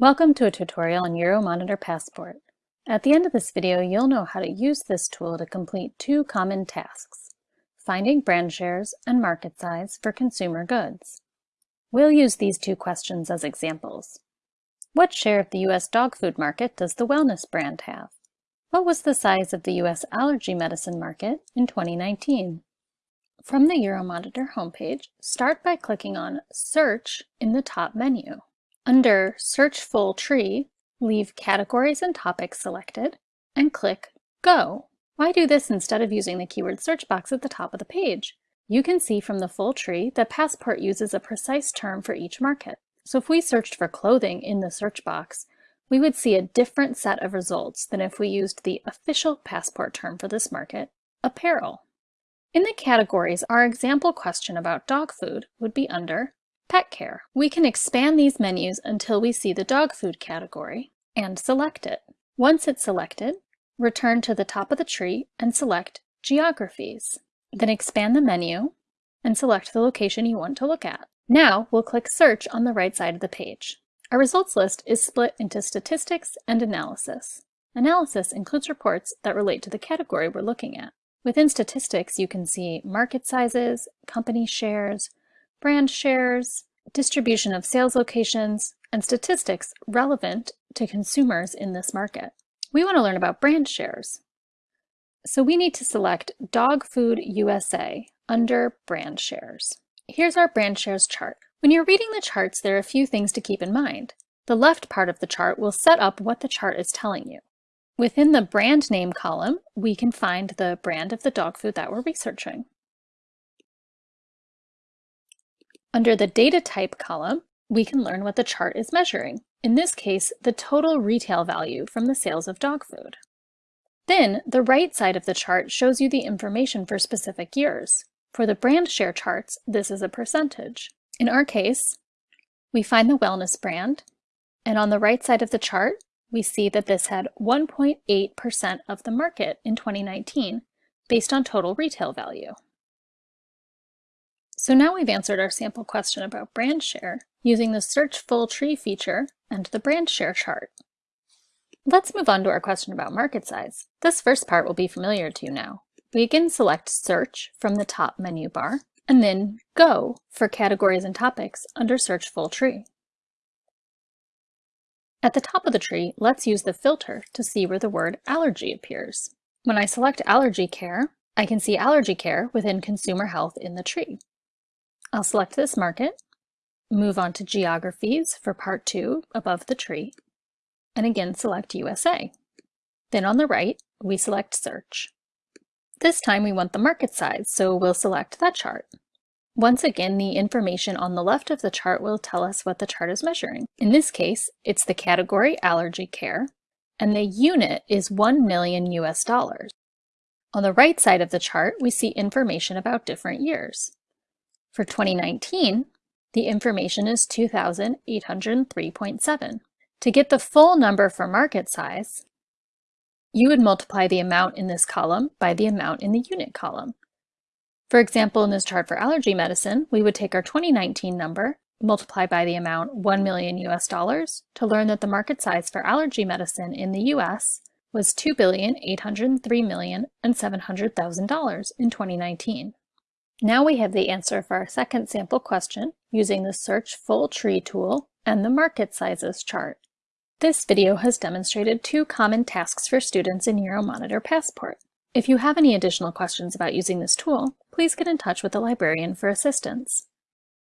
Welcome to a tutorial on Euromonitor Passport. At the end of this video, you'll know how to use this tool to complete two common tasks, finding brand shares and market size for consumer goods. We'll use these two questions as examples. What share of the U.S. dog food market does the Wellness brand have? What was the size of the U.S. allergy medicine market in 2019? From the Euromonitor homepage, start by clicking on Search in the top menu. Under Search Full Tree, leave Categories and Topics selected and click Go. Why do this instead of using the keyword search box at the top of the page? You can see from the full tree that Passport uses a precise term for each market. So if we searched for clothing in the search box, we would see a different set of results than if we used the official Passport term for this market, apparel. In the categories, our example question about dog food would be under Pet care. We can expand these menus until we see the dog food category and select it. Once it's selected, return to the top of the tree and select Geographies. Then expand the menu and select the location you want to look at. Now we'll click Search on the right side of the page. Our results list is split into Statistics and Analysis. Analysis includes reports that relate to the category we're looking at. Within Statistics, you can see market sizes, company shares, brand shares, distribution of sales locations, and statistics relevant to consumers in this market. We want to learn about brand shares. So we need to select Dog Food USA under Brand Shares. Here's our brand shares chart. When you're reading the charts, there are a few things to keep in mind. The left part of the chart will set up what the chart is telling you. Within the brand name column, we can find the brand of the dog food that we're researching. Under the data type column, we can learn what the chart is measuring. In this case, the total retail value from the sales of dog food. Then, the right side of the chart shows you the information for specific years. For the brand share charts, this is a percentage. In our case, we find the wellness brand, and on the right side of the chart, we see that this had 1.8% of the market in 2019 based on total retail value. So now we've answered our sample question about brand share using the Search Full Tree feature and the brand share chart. Let's move on to our question about market size. This first part will be familiar to you now. We again select Search from the top menu bar, and then Go for categories and topics under Search Full Tree. At the top of the tree, let's use the filter to see where the word allergy appears. When I select allergy care, I can see allergy care within consumer health in the tree. I'll select this market, move on to Geographies for part two above the tree, and again select USA. Then on the right, we select Search. This time we want the market size, so we'll select that chart. Once again, the information on the left of the chart will tell us what the chart is measuring. In this case, it's the category allergy care, and the unit is 1 million US dollars. On the right side of the chart, we see information about different years. For 2019, the information is 2,803.7. To get the full number for market size, you would multiply the amount in this column by the amount in the unit column. For example, in this chart for allergy medicine, we would take our 2019 number, multiply by the amount 1 million US dollars to learn that the market size for allergy medicine in the US was $2,803,700,000 in 2019. Now we have the answer for our second sample question using the Search Full Tree tool and the Market Sizes chart. This video has demonstrated two common tasks for students in Euromonitor Passport. If you have any additional questions about using this tool, please get in touch with the librarian for assistance.